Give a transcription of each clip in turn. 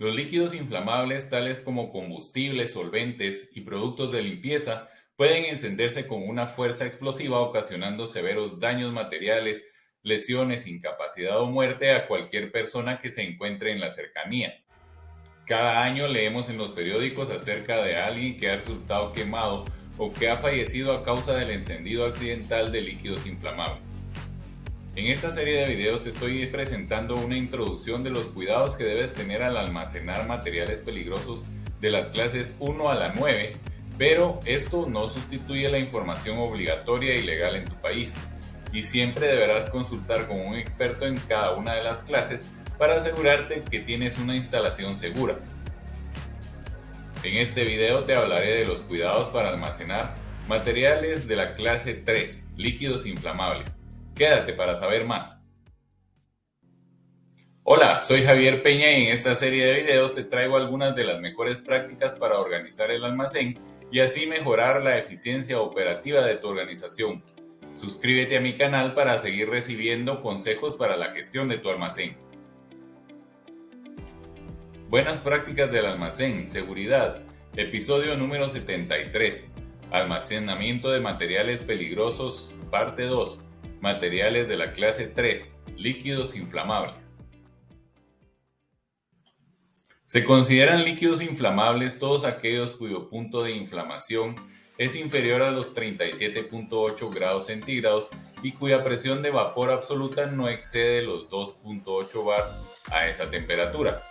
Los líquidos inflamables, tales como combustibles, solventes y productos de limpieza, pueden encenderse con una fuerza explosiva ocasionando severos daños materiales, lesiones, incapacidad o muerte a cualquier persona que se encuentre en las cercanías. Cada año leemos en los periódicos acerca de alguien que ha resultado quemado o que ha fallecido a causa del encendido accidental de líquidos inflamables. En esta serie de videos te estoy presentando una introducción de los cuidados que debes tener al almacenar materiales peligrosos de las clases 1 a la 9, pero esto no sustituye la información obligatoria y legal en tu país, y siempre deberás consultar con un experto en cada una de las clases para asegurarte que tienes una instalación segura. En este video te hablaré de los cuidados para almacenar materiales de la clase 3, líquidos inflamables Quédate para saber más. Hola, soy Javier Peña y en esta serie de videos te traigo algunas de las mejores prácticas para organizar el almacén y así mejorar la eficiencia operativa de tu organización. Suscríbete a mi canal para seguir recibiendo consejos para la gestión de tu almacén. Buenas prácticas del almacén, seguridad. Episodio número 73. Almacenamiento de materiales peligrosos, parte 2 Materiales de la clase 3. Líquidos inflamables. Se consideran líquidos inflamables todos aquellos cuyo punto de inflamación es inferior a los 37.8 grados centígrados y cuya presión de vapor absoluta no excede los 2.8 bar a esa temperatura.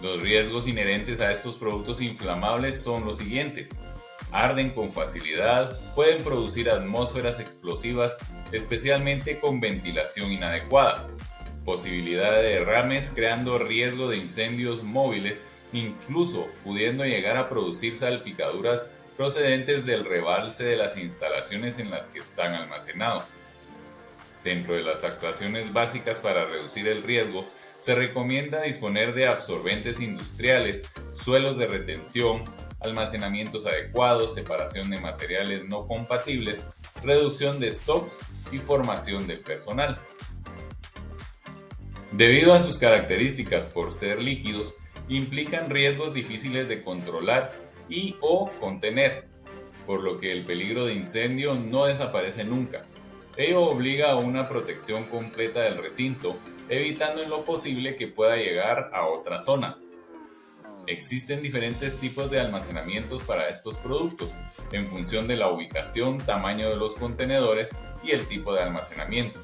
Los riesgos inherentes a estos productos inflamables son los siguientes arden con facilidad, pueden producir atmósferas explosivas, especialmente con ventilación inadecuada, posibilidad de derrames creando riesgo de incendios móviles, incluso pudiendo llegar a producir salpicaduras procedentes del rebalse de las instalaciones en las que están almacenados. Dentro de las actuaciones básicas para reducir el riesgo, se recomienda disponer de absorbentes industriales, suelos de retención, almacenamientos adecuados, separación de materiales no compatibles, reducción de stocks y formación del personal. Debido a sus características por ser líquidos, implican riesgos difíciles de controlar y o contener, por lo que el peligro de incendio no desaparece nunca. Ello obliga a una protección completa del recinto, evitando en lo posible que pueda llegar a otras zonas. Existen diferentes tipos de almacenamientos para estos productos, en función de la ubicación, tamaño de los contenedores y el tipo de almacenamiento.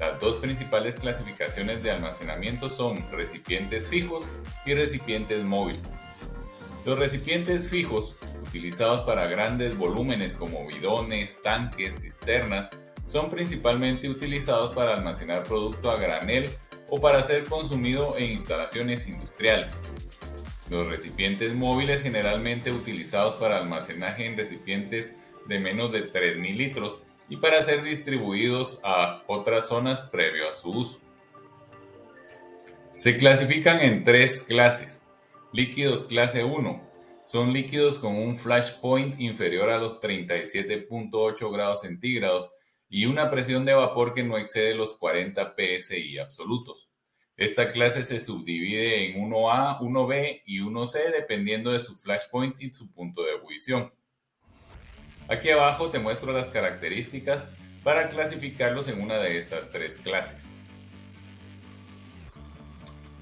Las dos principales clasificaciones de almacenamiento son recipientes fijos y recipientes móviles. Los recipientes fijos, utilizados para grandes volúmenes como bidones, tanques, cisternas, son principalmente utilizados para almacenar producto a granel o para ser consumido en instalaciones industriales. Los recipientes móviles generalmente utilizados para almacenaje en recipientes de menos de 3.000 litros y para ser distribuidos a otras zonas previo a su uso. Se clasifican en tres clases. Líquidos clase 1. Son líquidos con un flash point inferior a los 37.8 grados centígrados y una presión de vapor que no excede los 40 psi absolutos. Esta clase se subdivide en 1A, 1B y 1C dependiendo de su flashpoint y su punto de ebullición. Aquí abajo te muestro las características para clasificarlos en una de estas tres clases.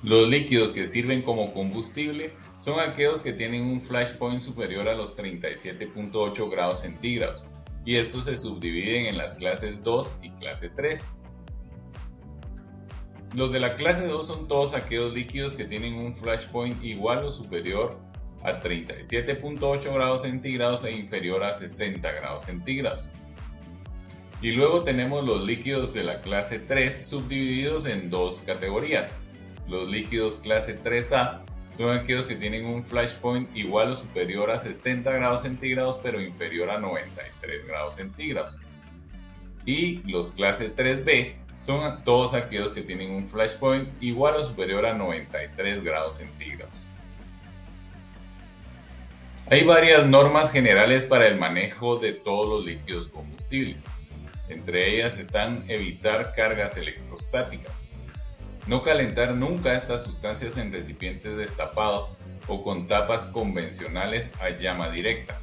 Los líquidos que sirven como combustible son aquellos que tienen un flashpoint superior a los 37.8 grados centígrados y estos se subdividen en las clases 2 y clase 3. Los de la clase 2 son todos aquellos líquidos que tienen un flash point igual o superior a 37.8 grados centígrados e inferior a 60 grados centígrados. Y luego tenemos los líquidos de la clase 3 subdivididos en dos categorías. Los líquidos clase 3A son aquellos que tienen un flash point igual o superior a 60 grados centígrados pero inferior a 93 grados centígrados. Y los clase 3B son todos aquellos que tienen un flash point igual o superior a 93 grados centígrados. Hay varias normas generales para el manejo de todos los líquidos combustibles. Entre ellas están evitar cargas electrostáticas. No calentar nunca estas sustancias en recipientes destapados o con tapas convencionales a llama directa.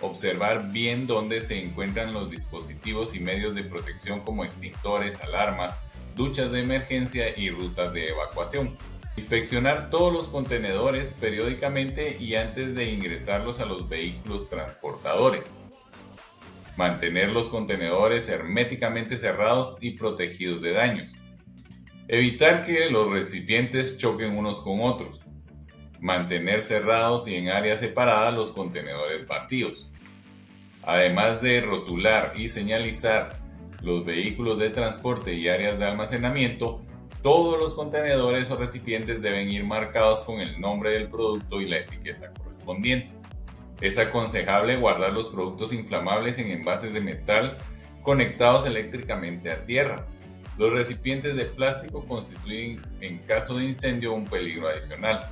Observar bien dónde se encuentran los dispositivos y medios de protección como extintores, alarmas, duchas de emergencia y rutas de evacuación. Inspeccionar todos los contenedores periódicamente y antes de ingresarlos a los vehículos transportadores. Mantener los contenedores herméticamente cerrados y protegidos de daños. Evitar que los recipientes choquen unos con otros. Mantener cerrados y en áreas separadas los contenedores vacíos. Además de rotular y señalizar los vehículos de transporte y áreas de almacenamiento, todos los contenedores o recipientes deben ir marcados con el nombre del producto y la etiqueta correspondiente. Es aconsejable guardar los productos inflamables en envases de metal conectados eléctricamente a tierra. Los recipientes de plástico constituyen en caso de incendio un peligro adicional.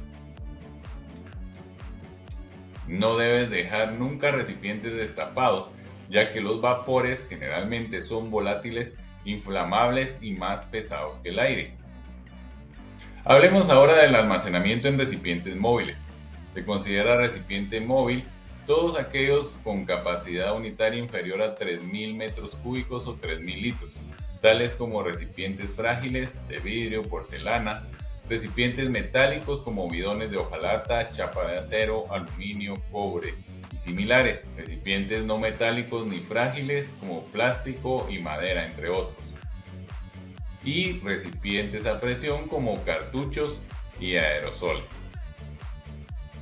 No debes dejar nunca recipientes destapados, ya que los vapores generalmente son volátiles, inflamables y más pesados que el aire. Hablemos ahora del almacenamiento en recipientes móviles. Se considera recipiente móvil todos aquellos con capacidad unitaria inferior a 3.000 metros cúbicos o 3.000 litros, tales como recipientes frágiles de vidrio, porcelana, recipientes metálicos como bidones de hojalata, chapa de acero, aluminio, cobre y similares, recipientes no metálicos ni frágiles como plástico y madera, entre otros y recipientes a presión como cartuchos y aerosoles.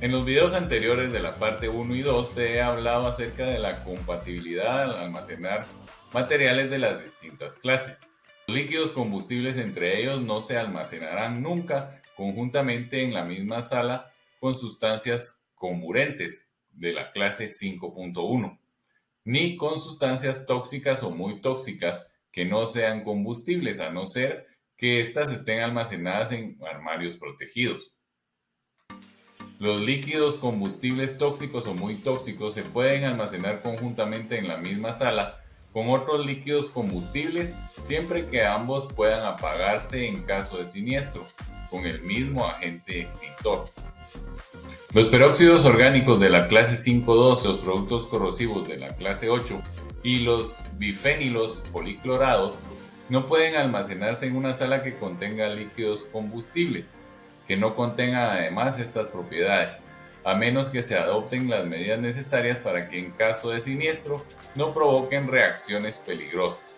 En los videos anteriores de la parte 1 y 2 te he hablado acerca de la compatibilidad al almacenar materiales de las distintas clases. Los líquidos combustibles entre ellos no se almacenarán nunca conjuntamente en la misma sala con sustancias comburentes de la clase 5.1, ni con sustancias tóxicas o muy tóxicas que no sean combustibles, a no ser que éstas estén almacenadas en armarios protegidos. Los líquidos combustibles tóxicos o muy tóxicos se pueden almacenar conjuntamente en la misma sala con otros líquidos combustibles siempre que ambos puedan apagarse en caso de siniestro con el mismo agente extintor. Los peróxidos orgánicos de la clase 5.2, los productos corrosivos de la clase 8 y los bifénilos policlorados no pueden almacenarse en una sala que contenga líquidos combustibles, que no contengan además estas propiedades, a menos que se adopten las medidas necesarias para que en caso de siniestro no provoquen reacciones peligrosas.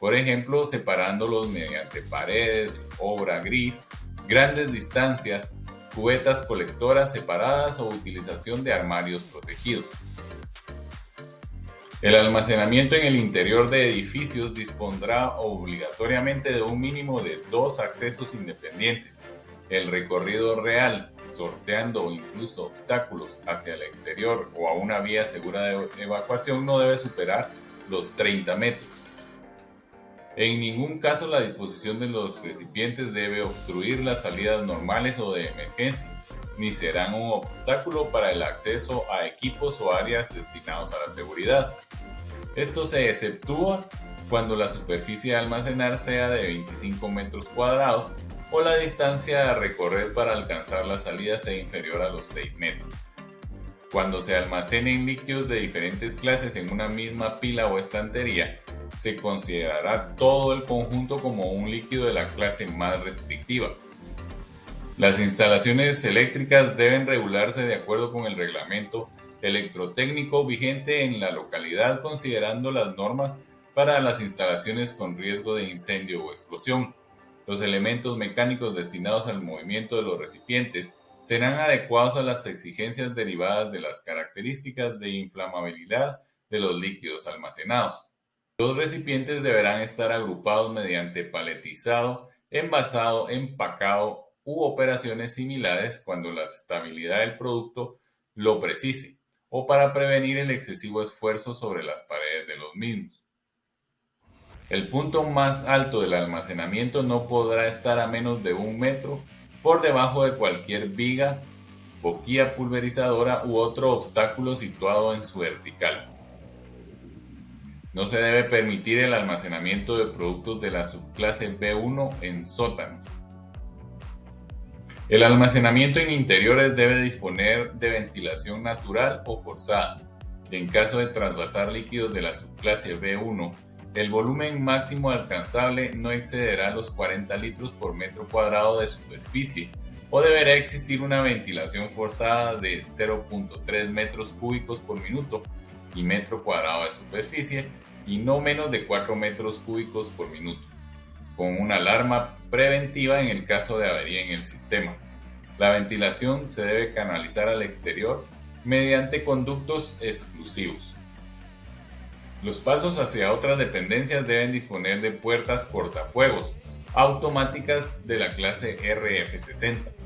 Por ejemplo, separándolos mediante paredes, obra gris, grandes distancias, cubetas colectoras separadas o utilización de armarios protegidos. El almacenamiento en el interior de edificios dispondrá obligatoriamente de un mínimo de dos accesos independientes. El recorrido real, sorteando incluso obstáculos hacia el exterior o a una vía segura de evacuación, no debe superar los 30 metros. En ningún caso la disposición de los recipientes debe obstruir las salidas normales o de emergencia, ni serán un obstáculo para el acceso a equipos o áreas destinados a la seguridad. Esto se exceptúa cuando la superficie a almacenar sea de 25 metros cuadrados o la distancia a recorrer para alcanzar la salida sea inferior a los 6 metros. Cuando se almacenen líquidos de diferentes clases en una misma pila o estantería, se considerará todo el conjunto como un líquido de la clase más restrictiva. Las instalaciones eléctricas deben regularse de acuerdo con el reglamento electrotécnico vigente en la localidad considerando las normas para las instalaciones con riesgo de incendio o explosión. Los elementos mecánicos destinados al movimiento de los recipientes serán adecuados a las exigencias derivadas de las características de inflamabilidad de los líquidos almacenados. Los recipientes deberán estar agrupados mediante paletizado, envasado, empacado u operaciones similares cuando la estabilidad del producto lo precise o para prevenir el excesivo esfuerzo sobre las paredes de los mismos. El punto más alto del almacenamiento no podrá estar a menos de un metro por debajo de cualquier viga, boquilla pulverizadora u otro obstáculo situado en su vertical. No se debe permitir el almacenamiento de productos de la subclase B1 en sótanos. El almacenamiento en interiores debe disponer de ventilación natural o forzada. En caso de trasvasar líquidos de la subclase B1, el volumen máximo alcanzable no excederá los 40 litros por metro cuadrado de superficie o deberá existir una ventilación forzada de 0.3 metros cúbicos por minuto y metro cuadrado de superficie y no menos de 4 metros cúbicos por minuto, con una alarma preventiva en el caso de avería en el sistema. La ventilación se debe canalizar al exterior mediante conductos exclusivos. Los pasos hacia otras dependencias deben disponer de puertas portafuegos automáticas de la clase RF60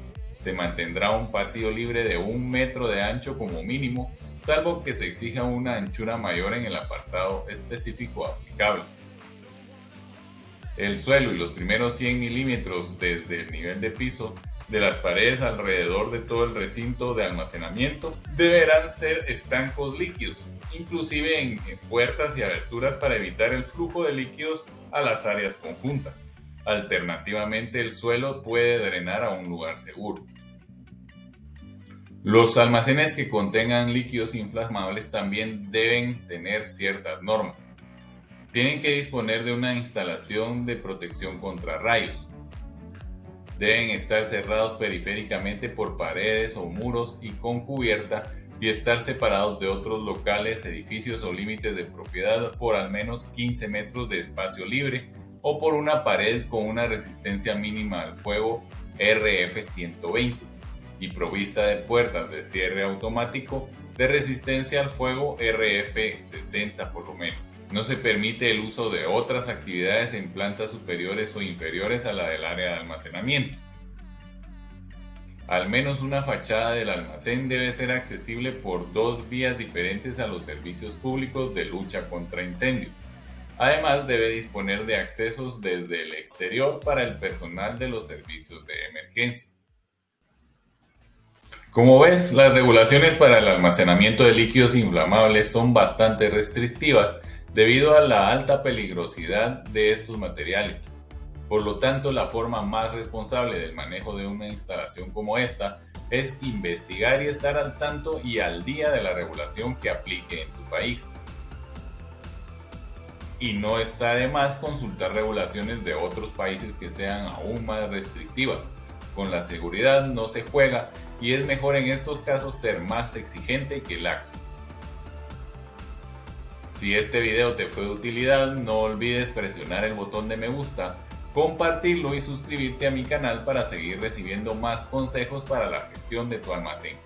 se mantendrá un pasillo libre de un metro de ancho como mínimo, salvo que se exija una anchura mayor en el apartado específico aplicable. El suelo y los primeros 100 milímetros desde el nivel de piso de las paredes alrededor de todo el recinto de almacenamiento deberán ser estancos líquidos, inclusive en puertas y aberturas para evitar el flujo de líquidos a las áreas conjuntas. Alternativamente, el suelo puede drenar a un lugar seguro. Los almacenes que contengan líquidos inflamables también deben tener ciertas normas. Tienen que disponer de una instalación de protección contra rayos. Deben estar cerrados periféricamente por paredes o muros y con cubierta y estar separados de otros locales, edificios o límites de propiedad por al menos 15 metros de espacio libre o por una pared con una resistencia mínima al fuego RF120 y provista de puertas de cierre automático de resistencia al fuego RF60 por lo menos. No se permite el uso de otras actividades en plantas superiores o inferiores a la del área de almacenamiento. Al menos una fachada del almacén debe ser accesible por dos vías diferentes a los servicios públicos de lucha contra incendios. Además debe disponer de accesos desde el exterior para el personal de los servicios de emergencia. Como ves, las regulaciones para el almacenamiento de líquidos inflamables son bastante restrictivas debido a la alta peligrosidad de estos materiales. Por lo tanto, la forma más responsable del manejo de una instalación como esta es investigar y estar al tanto y al día de la regulación que aplique en tu país. Y no está de más consultar regulaciones de otros países que sean aún más restrictivas con la seguridad no se juega y es mejor en estos casos ser más exigente que laxo. Si este video te fue de utilidad, no olvides presionar el botón de me gusta, compartirlo y suscribirte a mi canal para seguir recibiendo más consejos para la gestión de tu almacén.